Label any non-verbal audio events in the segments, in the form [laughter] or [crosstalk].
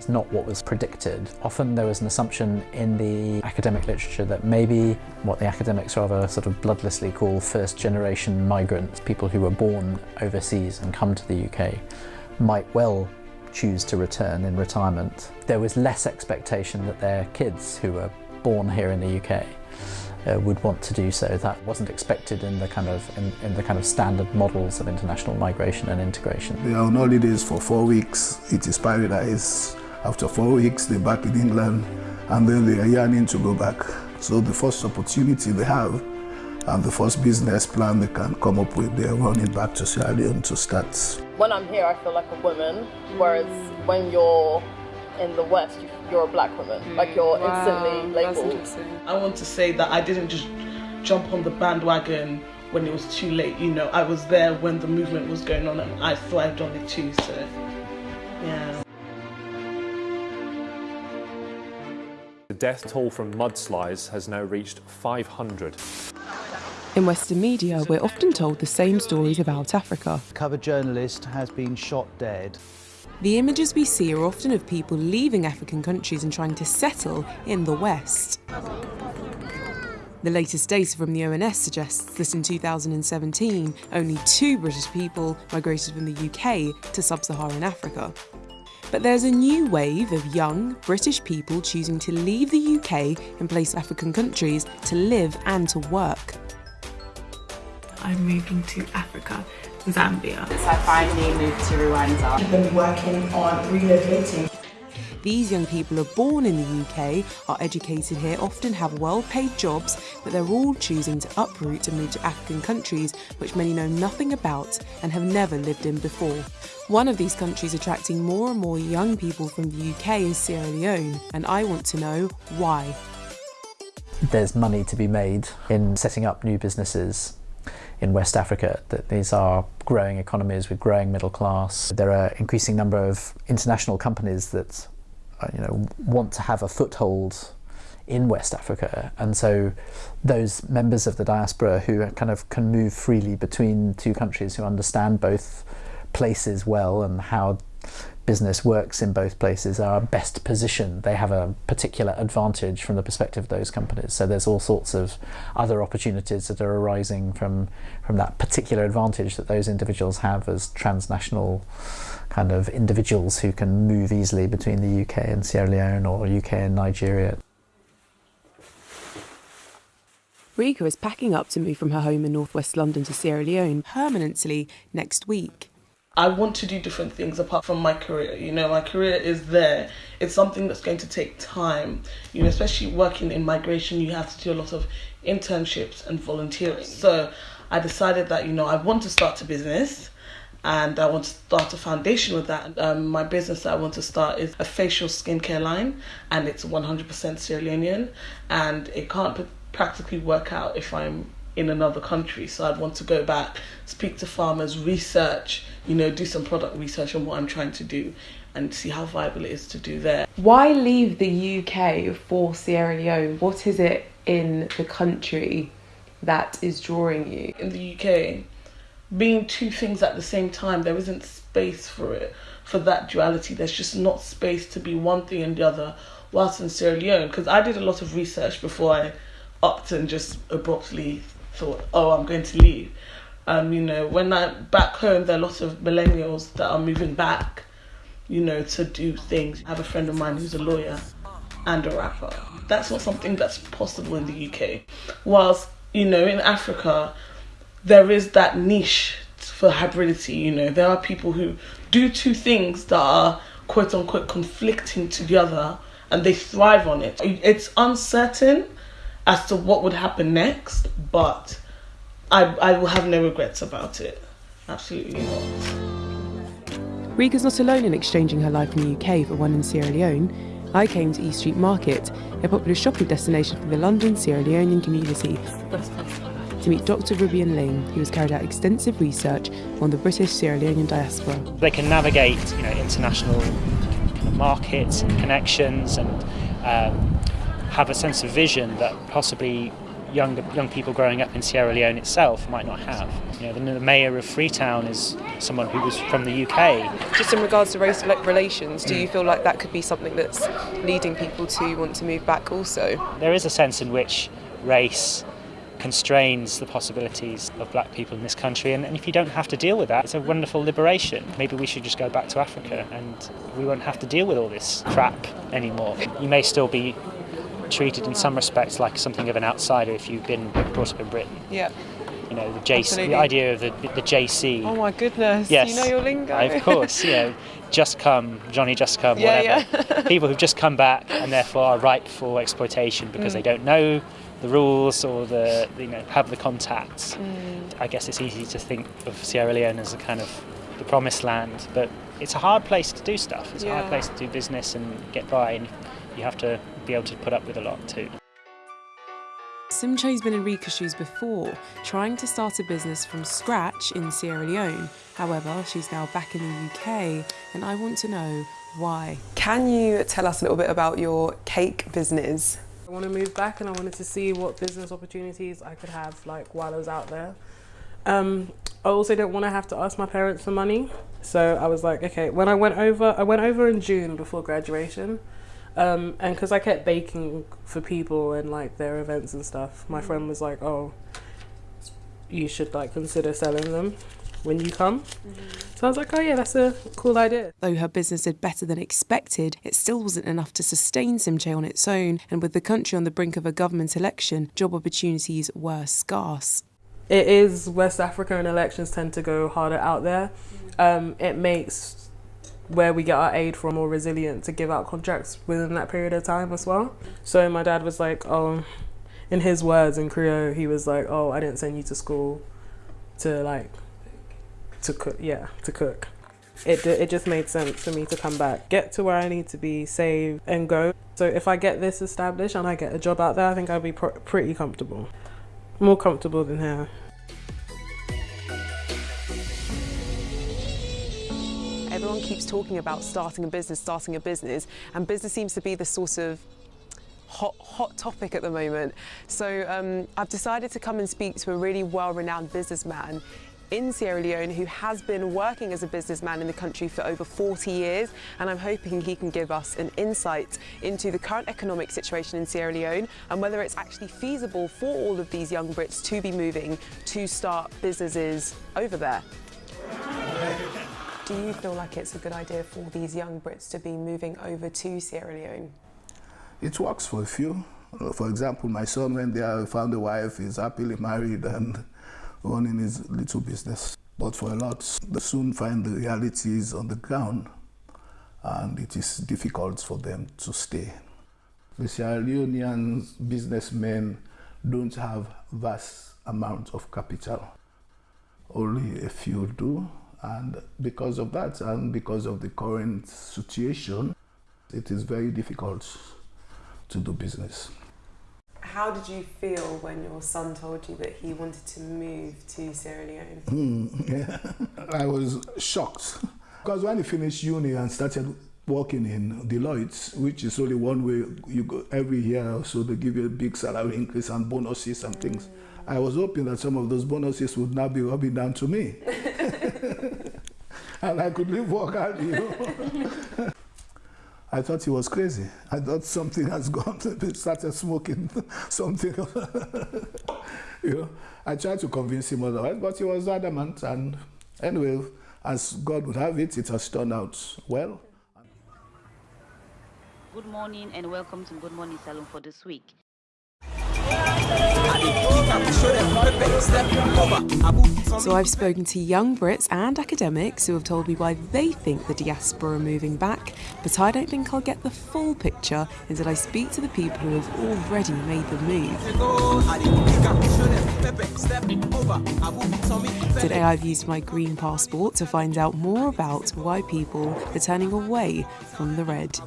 It's not what was predicted. Often there was an assumption in the academic literature that maybe what the academics rather sort of bloodlessly call first generation migrants, people who were born overseas and come to the UK, might well choose to return in retirement. There was less expectation that their kids who were born here in the UK uh, would want to do so. That wasn't expected in the kind of in, in, the kind of standard models of international migration and integration. They are on holidays for four weeks. It is paradise. After four weeks, they're back in England and then they are yearning to go back. So the first opportunity they have and the first business plan they can come up with, they're running back to Sierra Leone to start. When I'm here, I feel like a woman, whereas mm. when you're in the West, you're a black woman. Mm. Like you're wow, instantly labeled. I want to say that I didn't just jump on the bandwagon when it was too late. You know, I was there when the movement was going on and I thrived on it too. So, yeah. Death toll from mudslides has now reached 500. In Western media, we're often told the same stories about Africa. A cover journalist has been shot dead. The images we see are often of people leaving African countries and trying to settle in the West. The latest data from the ONS suggests that in 2017, only two British people migrated from the UK to sub Saharan Africa. But there's a new wave of young British people choosing to leave the UK in place of African countries to live and to work. I'm moving to Africa, Zambia. So I finally moved to Rwanda. I've been working on relocating. These young people are born in the UK, are educated here, often have well paid jobs, but they're all choosing to uproot and move to African countries which many know nothing about and have never lived in before. One of these countries attracting more and more young people from the UK is Sierra Leone, and I want to know why. There's money to be made in setting up new businesses in West Africa, that these are growing economies with growing middle class. There are increasing number of international companies that Uh, you know, want to have a foothold in West Africa. And so those members of the diaspora who kind of can move freely between two countries, who understand both places well and how business works in both places are best positioned. They have a particular advantage from the perspective of those companies. So there's all sorts of other opportunities that are arising from, from that particular advantage that those individuals have as transnational kind of individuals who can move easily between the UK and Sierra Leone or UK and Nigeria. Rika is packing up to move from her home in northwest London to Sierra Leone permanently next week. I want to do different things apart from my career. You know, my career is there. It's something that's going to take time. You know, especially working in migration, you have to do a lot of internships and volunteering. So I decided that, you know, I want to start a business and I want to start a foundation with that. Um, my business that I want to start is a facial skincare line and it's 100% Sierra Leonean and it can't practically work out if I'm in another country. So I'd want to go back, speak to farmers, research, you know, do some product research on what I'm trying to do and see how viable it is to do there. Why leave the UK for Sierra Leone? What is it in the country that is drawing you? In the UK, being two things at the same time, there isn't space for it, for that duality. There's just not space to be one thing and the other whilst in Sierra Leone. Because I did a lot of research before I upped and just abruptly thought, oh, I'm going to leave. Um, you know, when I back home, there are lots of millennials that are moving back, you know, to do things. I have a friend of mine who's a lawyer and a rapper. That's not something that's possible in the UK. Whilst, you know, in Africa, there is that niche for hybridity, you know. There are people who do two things that are quote unquote conflicting to the other and they thrive on it. It's uncertain as to what would happen next, but I, I will have no regrets about it. Absolutely not. Rika's not alone in exchanging her life in the UK for one in Sierra Leone. I came to East Street Market, a popular shopping destination for the London Sierra Leonean community, to meet Dr. Rubian Ling, who has carried out extensive research on the British Sierra Leonean diaspora. They can navigate, you know, international markets and connections and um, have a sense of vision that possibly young young people growing up in Sierra Leone itself might not have. You know, the, the mayor of Freetown is someone who was from the UK. Just in regards to race relations, do you mm. feel like that could be something that's leading people to want to move back also? There is a sense in which race constrains the possibilities of black people in this country and, and, if you don't have to deal with that it's a wonderful liberation maybe we should just go back to africa and we won't have to deal with all this crap anymore you may still be treated in some respects like something of an outsider if you've been brought up in Britain. Yeah. You know, the JC, Absolutely. the idea of the, the JC. Oh my goodness. Yes. You know your lingo. of course, you know, just come, Johnny just come, yeah, whatever. Yeah. [laughs] People who've just come back and therefore are ripe for exploitation because mm. they don't know the rules or the you know have the contacts. Mm. I guess it's easy to think of Sierra Leone as a kind of the promised land, but it's a hard place to do stuff. It's yeah. a hard place to do business and get by, and you have to be able to put up with a lot too. Simche's been in Rika's shoes before, trying to start a business from scratch in Sierra Leone. However, she's now back in the UK, and I want to know why. Can you tell us a little bit about your cake business? I want to move back and I wanted to see what business opportunities I could have like while I was out there. Um, I also don't want to have to ask my parents for money. So I was like, okay, when I went over, I went over in June before graduation. Um, and because I kept baking for people and like their events and stuff, my friend was like, "Oh, you should like consider selling them when you come." Mm-hmm. So I was like, "Oh yeah, that's a cool idea." Though her business did better than expected, it still wasn't enough to sustain Simche on its own. And with the country on the brink of a government election, job opportunities were scarce. It is West Africa, and elections tend to go harder out there. Mm-hmm. Um, it makes where we get our aid from more resilient to give out contracts within that period of time as well. So my dad was like, oh, in his words in Creole, he was like, oh, I didn't send you to school to like, to cook, yeah, to cook. It, it just made sense for me to come back, get to where I need to be, save and go. So if I get this established and I get a job out there, I think I'll be pr pretty comfortable. More comfortable than here. Everyone keeps talking about starting a business, starting a business, and business seems to be the sort of hot, hot topic at the moment. So um, I've decided to come and speak to a really well-renowned businessman in Sierra Leone who has been working as a businessman in the country for over 40 years and I'm hoping he can give us an insight into the current economic situation in Sierra Leone and whether it's actually feasible for all of these young Brits to be moving to start businesses over there. Do you feel like it's a good idea for these young Brits to be moving over to Sierra Leone? It works for a few. Uh, for example, my son went there, found a wife, is happily married and [laughs] running his little business. But for a lot, they soon find the realities on the ground and it is difficult for them to stay. The Sierra Leonean businessmen don't have vast amounts of capital. Only a few do, and because of that, and because of the current situation, it is very difficult to do business. How did you feel when your son told you that he wanted to move to Sierra Leone? Mm, [laughs] yeah. I was shocked. Because when he finished uni and started working in Deloitte, which is only one way you go every year, so they give you a big salary increase and bonuses and things. Mm. I was hoping that some of those bonuses would now be rubbing down to me. [laughs] and I could live work out, you know. [laughs] I thought he was crazy. I thought something has gone to be started smoking [laughs] something. [laughs] you know, I tried to convince him otherwise, but he was adamant. And anyway, as God would have it, it has turned out well. Good morning and welcome to Good Morning Salone for this week. So I've spoken to young Brits and academics who have told me why they think the diaspora are moving back, but I don't think I'll get the full picture until I speak to the people who have already made the move. Today I've used my green passport to find out more about why people are turning away from the red.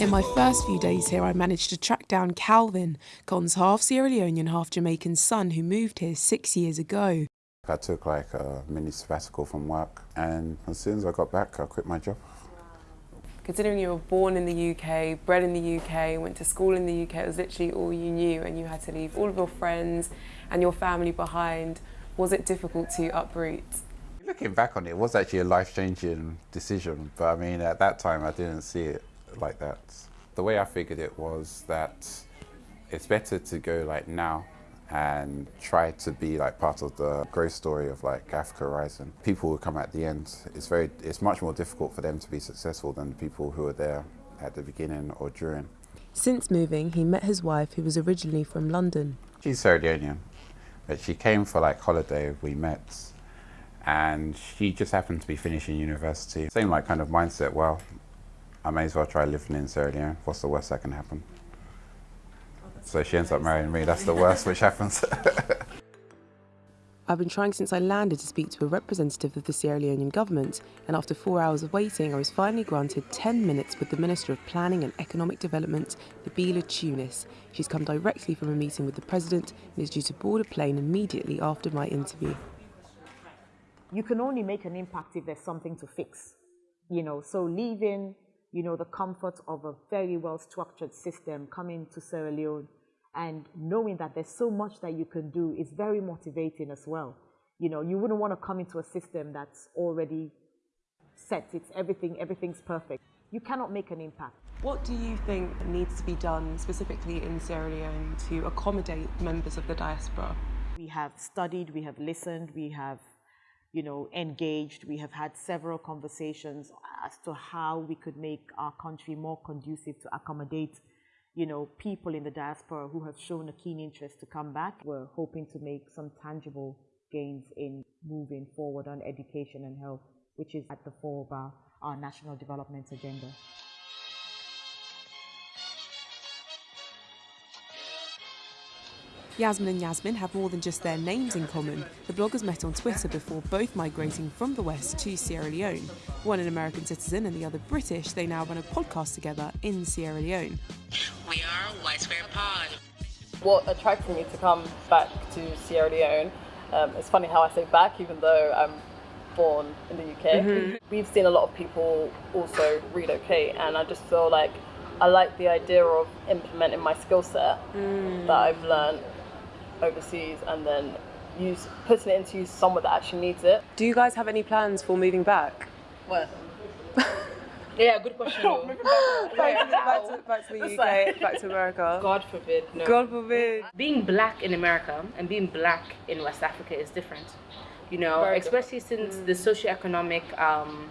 In my first few days here, I managed to track down Calvin, Con's half Sierra Leonean, half Jamaican son who moved here six years ago. I took like a mini sabbatical from work and as soon as I got back, I quit my job. Considering you were born in the UK, bred in the UK, went to school in the UK, it was literally all you knew and you had to leave all of your friends and your family behind. Was it difficult to uproot? Looking back on it, it was actually a life-changing decision, but I mean, at that time I didn't see it like that. The way I figured it was that it's better to go like now and try to be like part of the growth story of like Africa Horizon. People who come at the end, it's very, it's much more difficult for them to be successful than the people who are there at the beginning or during. Since moving, he met his wife, who was originally from London. She's Sierra Leonean, but she came for like holiday. We met, and she just happened to be finishing university. Same like kind of mindset. Well, I may as well try living in Sierra Leone. What's the worst that can happen? So she ends up marrying me. That's the worst which happens. [laughs] I've been trying since I landed to speak to a representative of the Sierra Leonean government, and after four hours of waiting, I was finally granted 10 minutes with the Minister of Planning and Economic Development, Nabeela Tunis. She's come directly from a meeting with the President and is due to board a plane immediately after my interview. You can only make an impact if there's something to fix, you know, so leaving you know, the comfort of a very well structured system coming to Sierra Leone and knowing that there's so much that you can do is very motivating as well. You know, you wouldn't want to come into a system that's already set. It's everything, everything's perfect. You cannot make an impact. What do you think needs to be done specifically in Sierra Leone to accommodate members of the diaspora? We have studied, we have listened, we have you know, engaged. We have had several conversations as to how we could make our country more conducive to accommodate, you know, people in the diaspora who have shown a keen interest to come back. We're hoping to make some tangible gains in moving forward on education and health, which is at the fore of our, our national development agenda. Yasmin and Yasmin have more than just their names in common. The bloggers met on Twitter before both migrating from the West to Sierra Leone. One an American citizen and the other British, they now run a podcast together in Sierra Leone. We are White Square Pod. What attracted me to come back to Sierra Leone, um, it's funny how I say back even though I'm born in the UK. Mm-hmm. We've seen a lot of people also relocate and I just feel like I like the idea of implementing my skill set mm. that I've learned overseas and then use putting it into use somewhere that actually needs it. Do you guys have any plans for moving back? Where? [laughs] yeah, good question. back, back, to, back to the UK, back to America. [laughs] God forbid. No. God forbid. Being black in America and being black in West Africa is different. You know, Very especially different. since mm. the socioeconomic um,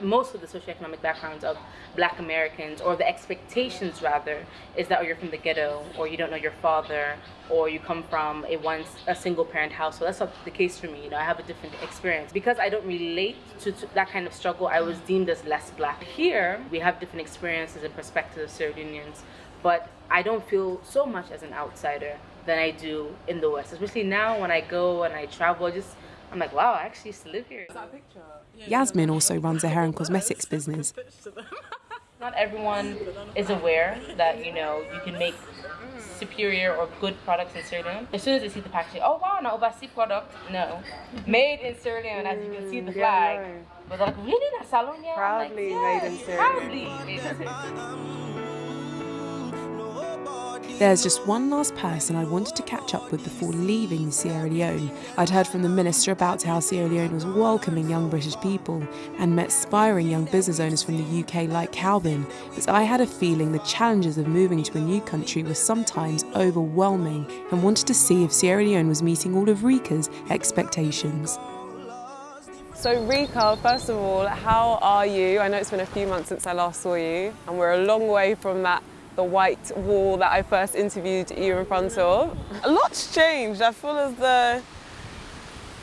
most of the socioeconomic backgrounds of black Americans, or the expectations rather, is that oh, you're from the ghetto, or you don't know your father, or you come from a once a single parent household. That's not the case for me. You know, I have a different experience. Because I don't relate to, to that kind of struggle, I was deemed as less black. Here, we have different experiences and perspectives of Sierra Leoneans, but I don't feel so much as an outsider than I do in the West. Especially now when I go and I travel, just I'm like, wow, I actually used to live here. Yasmin also runs a hair and [laughs] cosmetics business. [laughs] [laughs] Not everyone is aware that, you know, you can make superior or good products in Sierra Leone. As soon as they see the packaging, oh wow, an overseas product. No. Made in Sierra Leone, as you can see the flag. Yeah, no. But they're like, really? That salon? Yeah. Proudly like, made in Sierra Leone. Proudly made in Sierra Leone. There's just one last person I wanted to catch up with before leaving Sierra Leone. I'd heard from the minister about how Sierra Leone was welcoming young British people and met aspiring young business owners from the UK like Calvin, but I had a feeling the challenges of moving to a new country were sometimes overwhelming and wanted to see if Sierra Leone was meeting all of Rika's expectations. So Rika, first of all, how are you? I know it's been a few months since I last saw you and we're a long way from that the white wall that I first interviewed you in front of. A lot's changed. I feel as though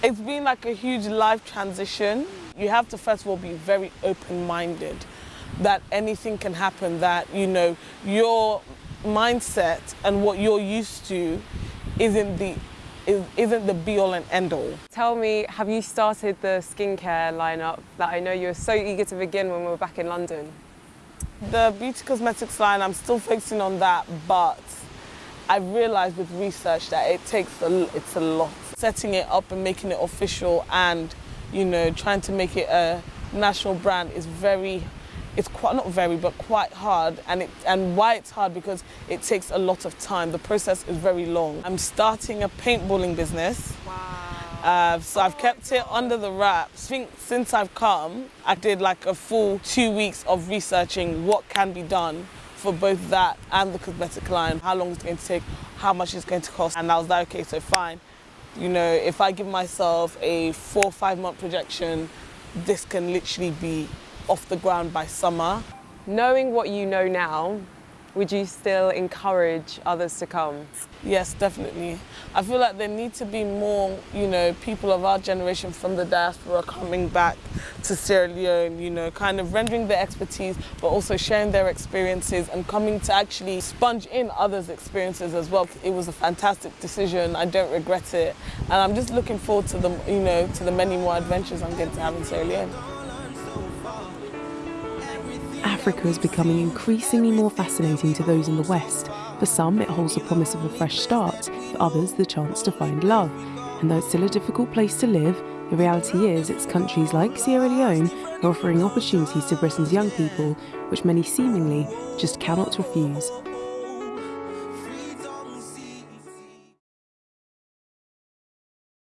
it's been like a huge life transition. You have to first of all be very open-minded that anything can happen, that, you know, your mindset and what you're used to isn't the isn't the be all and end all. Tell me, have you started the skincare lineup that I know you were so eager to begin when we were back in London? The beauty cosmetics line, I'm still focusing on that, but I've realized with research that it takes a, it's a lot. Setting it up and making it official and, you know, trying to make it a national brand is very, it's quite not very but quite hard and it and why it's hard because it takes a lot of time the process is very long i'm starting a paintballing business wow. Uh, so I've kept it under the wraps. I think since I've come, I did like a full two weeks of researching what can be done for both that and the cosmetic line, how long it's going to take, how much it's going to cost. And I was like, okay, so fine. You know, if I give myself a four or five month projection, this can literally be off the ground by summer. Knowing what you know now, would you still encourage others to come? Yes, definitely. I feel like there need to be more, you know, people of our generation from the diaspora coming back to Sierra Leone, you know, kind of rendering their expertise, but also sharing their experiences and coming to actually sponge in others' experiences as well. It was a fantastic decision. I don't regret it. And I'm just looking forward to the, you know, to the many more adventures I'm going to have in Sierra Leone. Africa is becoming increasingly more fascinating to those in the West. For some, it holds the promise of a fresh start, for others, the chance to find love. And though it's still a difficult place to live, the reality is it's countries like Sierra Leone are offering opportunities to Britain's young people, which many seemingly just cannot refuse.